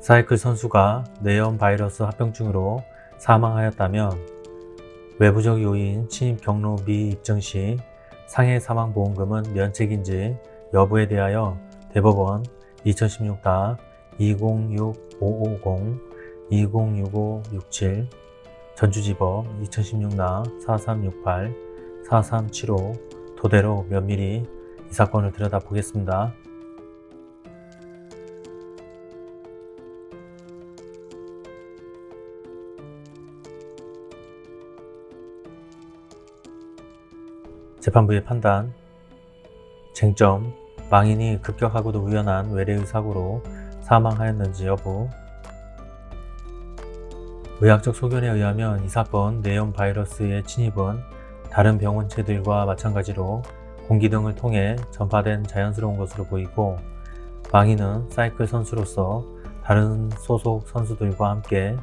사이클 선수가 뇌염 바이러스 합병증으로 사망하였다면 외부적 요인 침입 경로 미입증 시 상해 사망보험금은 면책인지 여부에 대하여 대법원 2016-206550 206567 전주지법 2016-4368 4375 토대로 면밀히 이 사건을 들여다보겠습니다. 재판부의 판단 쟁점 망인이 급격하고도 우연한 외래의 사고로 사망하였는지 여부 의학적 소견에 의하면 이 사건 뇌염 바이러스의 침입은 다른 병원체들과 마찬가지로 공기 등을 통해 전파된 자연스러운 것으로 보이고 망인은 사이클 선수로서 다른 소속 선수들과 함께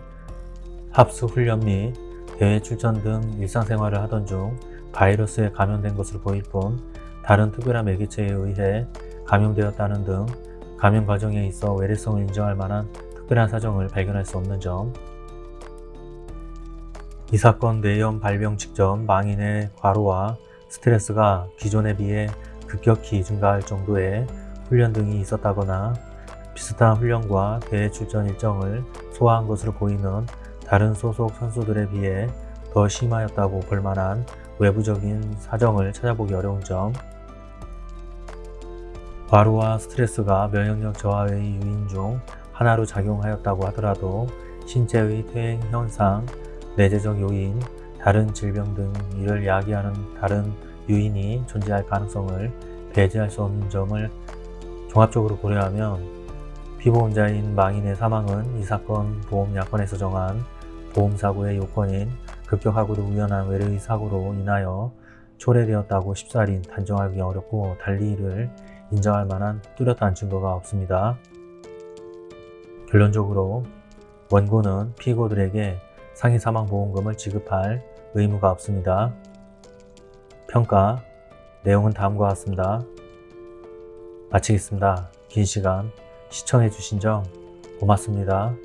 합수 훈련 및 대회 출전 등 일상생활을 하던 중 바이러스에 감염된 것으로 보일 뿐 다른 특별한 매개체에 의해 감염되었다는 등 감염 과정에 있어 외래성을 인정할 만한 특별한 사정을 발견할 수 없는 점. 이 사건 뇌염 발병 직전 망인의 과로와 스트레스가 기존에 비해 급격히 증가할 정도의 훈련 등이 있었다거나 비슷한 훈련과 대회 출전 일정을 소화한 것으로 보이는 다른 소속 선수들에 비해 더 심하였다고 볼 만한 외부적인 사정을 찾아보기 어려운 점. 과로와 스트레스가 면역력 저하의 유인 중 하나로 작용하였다고 하더라도 신체의 퇴행 현상, 내재적 요인, 다른 질병 등 이를 야기하는 다른 요인이 존재할 가능성을 배제할 수 없는 점을 종합적으로 고려하면 피보험자인 망인의 사망은 이 사건 보험약관에서 정한 보험사고의 요건인 급격하고도 우연한 외래의 사고로 인하여 초래되었다고 쉽사리 단정하기 어렵고 달리 이를 인정할 만한 뚜렷한 증거가 없습니다. 결론적으로 원고는 피고들에게 상해 사망 보험금을 지급할 의무가 없습니다. 평가 내용은 다음과 같습니다. 마치겠습니다. 긴 시간 시청해 주신 점 고맙습니다.